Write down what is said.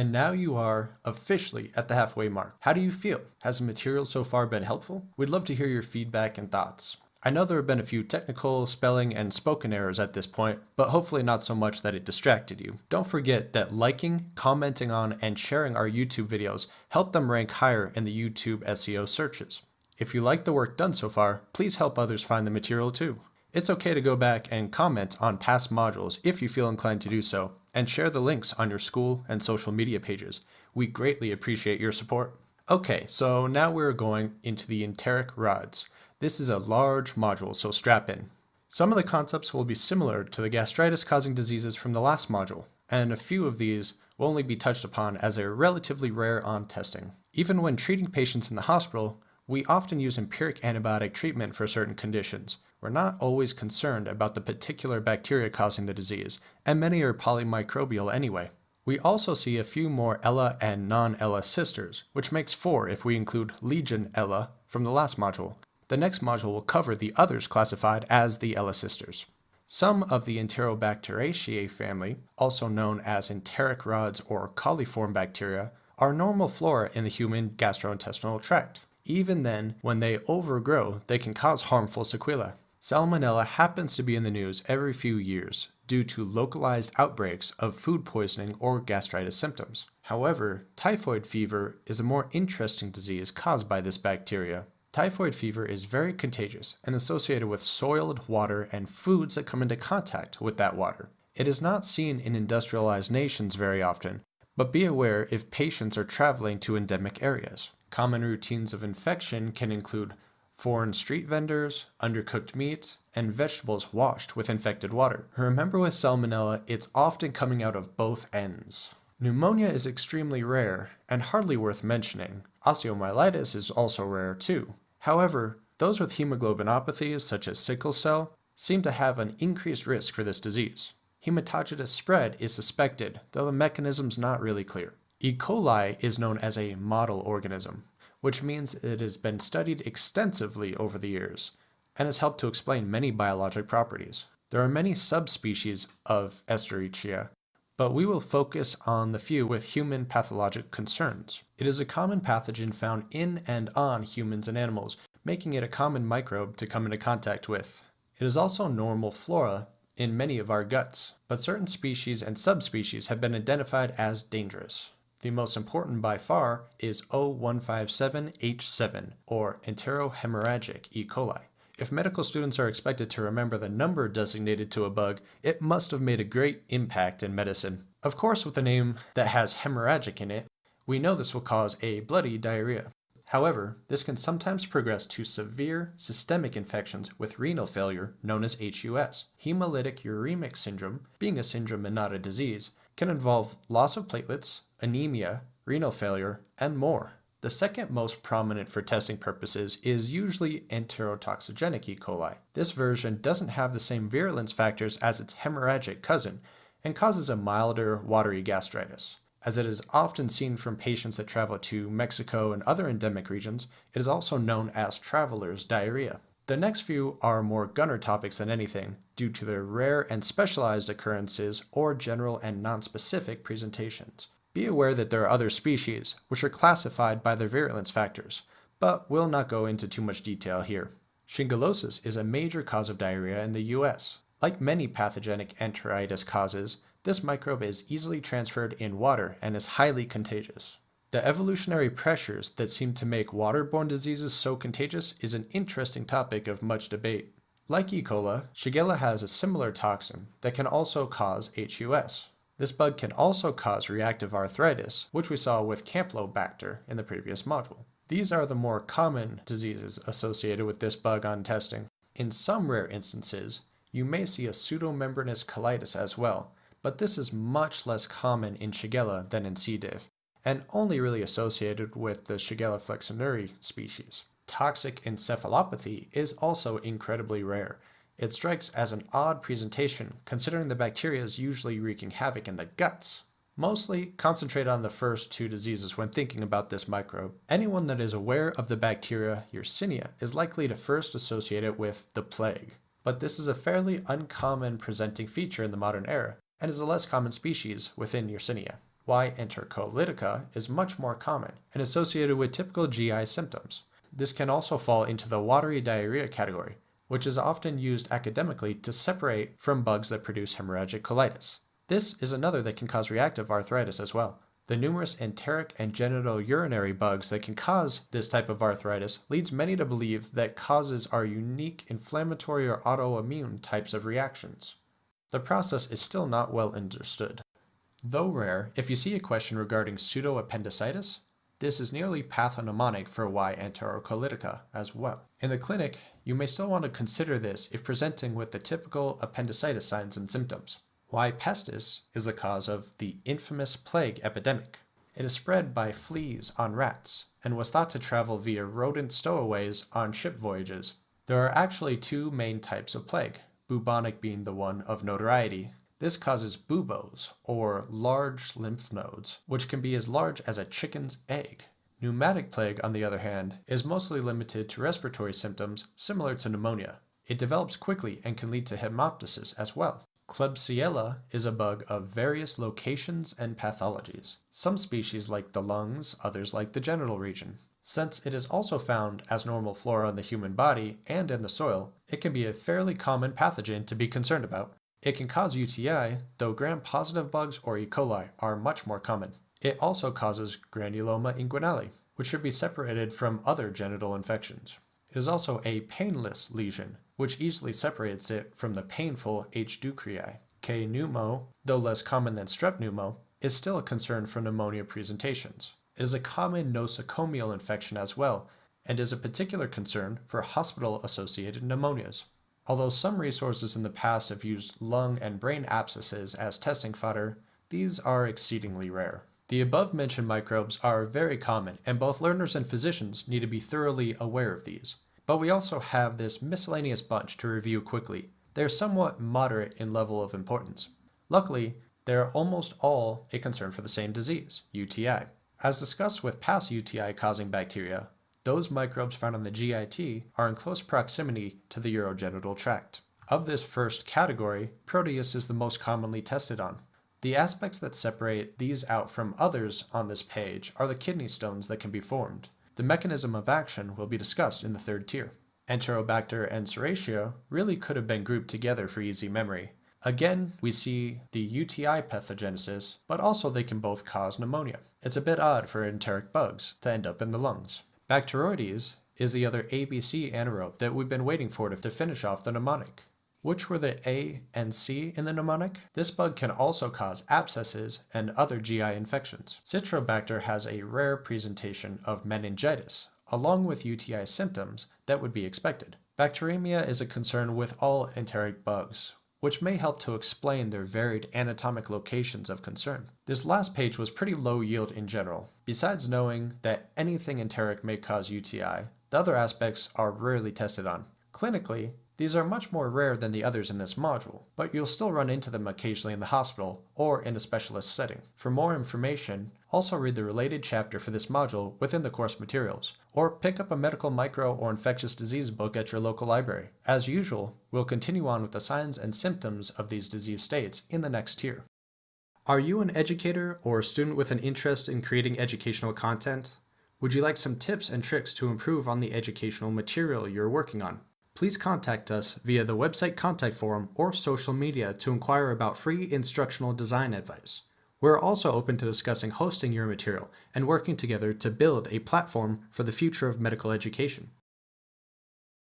And now you are officially at the halfway mark. How do you feel? Has the material so far been helpful? We'd love to hear your feedback and thoughts. I know there have been a few technical, spelling, and spoken errors at this point, but hopefully not so much that it distracted you. Don't forget that liking, commenting on, and sharing our YouTube videos help them rank higher in the YouTube SEO searches. If you like the work done so far, please help others find the material too. It's okay to go back and comment on past modules if you feel inclined to do so, and share the links on your school and social media pages. We greatly appreciate your support. Okay, so now we're going into the enteric rods. This is a large module, so strap in. Some of the concepts will be similar to the gastritis-causing diseases from the last module, and a few of these will only be touched upon as they're relatively rare on testing. Even when treating patients in the hospital, we often use empiric antibiotic treatment for certain conditions. We're not always concerned about the particular bacteria causing the disease, and many are polymicrobial anyway. We also see a few more Ella and non-Ella sisters, which makes four if we include Legionella from the last module, the next module will cover the others classified as the Ella sisters. Some of the Enterobacteriaceae family, also known as enteric rods or coliform bacteria, are normal flora in the human gastrointestinal tract. Even then, when they overgrow, they can cause harmful sequelae. Salmonella happens to be in the news every few years due to localized outbreaks of food poisoning or gastritis symptoms. However, typhoid fever is a more interesting disease caused by this bacteria. Typhoid fever is very contagious and associated with soiled water and foods that come into contact with that water. It is not seen in industrialized nations very often, but be aware if patients are traveling to endemic areas. Common routines of infection can include foreign street vendors, undercooked meats, and vegetables washed with infected water. Remember with salmonella, it's often coming out of both ends. Pneumonia is extremely rare and hardly worth mentioning. Osteomyelitis is also rare too. However, those with hemoglobinopathies such as sickle cell seem to have an increased risk for this disease. Hematogenic spread is suspected, though the mechanism's not really clear. E. coli is known as a model organism, which means it has been studied extensively over the years and has helped to explain many biologic properties. There are many subspecies of Escherichia, but we will focus on the few with human pathologic concerns. It is a common pathogen found in and on humans and animals, making it a common microbe to come into contact with. It is also normal flora in many of our guts, but certain species and subspecies have been identified as dangerous. The most important by far is O157H7, or enterohemorrhagic E. coli. If medical students are expected to remember the number designated to a bug, it must have made a great impact in medicine. Of course, with a name that has hemorrhagic in it, we know this will cause a bloody diarrhea. However, this can sometimes progress to severe systemic infections with renal failure known as HUS. Hemolytic uremic syndrome, being a syndrome and not a disease, can involve loss of platelets, anemia, renal failure, and more. The second most prominent for testing purposes is usually enterotoxigenic E. coli. This version doesn't have the same virulence factors as its hemorrhagic cousin and causes a milder, watery gastritis. As it is often seen from patients that travel to Mexico and other endemic regions, it is also known as traveler's diarrhea. The next few are more gunner topics than anything, due to their rare and specialized occurrences or general and non-specific presentations. Be aware that there are other species, which are classified by their virulence factors, but we'll not go into too much detail here. Shigellosis is a major cause of diarrhea in the US. Like many pathogenic enteritis causes, this microbe is easily transferred in water and is highly contagious. The evolutionary pressures that seem to make waterborne diseases so contagious is an interesting topic of much debate. Like E. coli, Shigella has a similar toxin that can also cause HUS. This bug can also cause reactive arthritis, which we saw with Campylobacter in the previous module. These are the more common diseases associated with this bug on testing. In some rare instances, you may see a pseudomembranous colitis as well, but this is much less common in Shigella than in C. diff, and only really associated with the Shigella flexneri species. Toxic encephalopathy is also incredibly rare, it strikes as an odd presentation, considering the bacteria is usually wreaking havoc in the guts. Mostly concentrate on the first two diseases when thinking about this microbe. Anyone that is aware of the bacteria Yersinia is likely to first associate it with the plague. But this is a fairly uncommon presenting feature in the modern era, and is a less common species within Yersinia. Y. enterocolitica is much more common and associated with typical GI symptoms. This can also fall into the watery diarrhea category, which is often used academically to separate from bugs that produce hemorrhagic colitis. This is another that can cause reactive arthritis as well. The numerous enteric and genitourinary bugs that can cause this type of arthritis leads many to believe that causes are unique inflammatory or autoimmune types of reactions. The process is still not well understood. Though rare, if you see a question regarding pseudoappendicitis, this is nearly pathognomonic for Y. enterocolitica as well. In the clinic, you may still want to consider this if presenting with the typical appendicitis signs and symptoms. Y. pestis is the cause of the infamous plague epidemic. It is spread by fleas on rats and was thought to travel via rodent stowaways on ship voyages. There are actually two main types of plague, bubonic being the one of notoriety. This causes buboes, or large lymph nodes, which can be as large as a chicken's egg. Pneumonic plague, on the other hand, is mostly limited to respiratory symptoms similar to pneumonia. It develops quickly and can lead to hemoptysis as well. Klebsiella is a bug of various locations and pathologies. Some species like the lungs, others like the genital region. Since it is also found as normal flora in the human body and in the soil, it can be a fairly common pathogen to be concerned about. It can cause UTI, though gram-positive bugs or E. coli are much more common. It also causes granuloma inguinale, which should be separated from other genital infections. It is also a painless lesion, which easily separates it from the painful H. ducreyi. K. pneumo, though less common than strep pneumo, is still a concern for pneumonia presentations. It is a common nosocomial infection as well, and is a particular concern for hospital-associated pneumonias. Although some resources in the past have used lung and brain abscesses as testing fodder, these are exceedingly rare. The above mentioned microbes are very common, and both learners and physicians need to be thoroughly aware of these. But we also have this miscellaneous bunch to review quickly. They're somewhat moderate in level of importance. Luckily, they're almost all a concern for the same disease, UTI. As discussed with past UTI causing bacteria, those microbes found on the GIT are in close proximity to the urogenital tract. Of this first category, Proteus is the most commonly tested on. The aspects that separate these out from others on this page are the kidney stones that can be formed. The mechanism of action will be discussed in the third tier. Enterobacter and Serratia really could have been grouped together for easy memory. Again, we see the UTI pathogenesis, but also they can both cause pneumonia. It's a bit odd for enteric bugs to end up in the lungs. Bacteroides is the other ABC anaerobe that we've been waiting for to finish off the mnemonic. Which were the A and C in the mnemonic? This bug can also cause abscesses and other GI infections. Citrobacter has a rare presentation of meningitis, along with UTI symptoms that would be expected. Bacteremia is a concern with all enteric bugs, which may help to explain their varied anatomic locations of concern. This last page was pretty low yield in general. Besides knowing that anything enteric may cause UTI, the other aspects are rarely tested on. Clinically, these are much more rare than the others in this module, but you'll still run into them occasionally in the hospital or in a specialist setting. For more information, also read the related chapter for this module within the course materials, or pick up a medical micro or infectious disease book at your local library. As usual, we'll continue on with the signs and symptoms of these disease states in the next tier. Are you an educator or a student with an interest in creating educational content? Would you like some tips and tricks to improve on the educational material you're working on? Please contact us via the website contact form or social media to inquire about free instructional design advice. We're also open to discussing hosting your material and working together to build a platform for the future of medical education.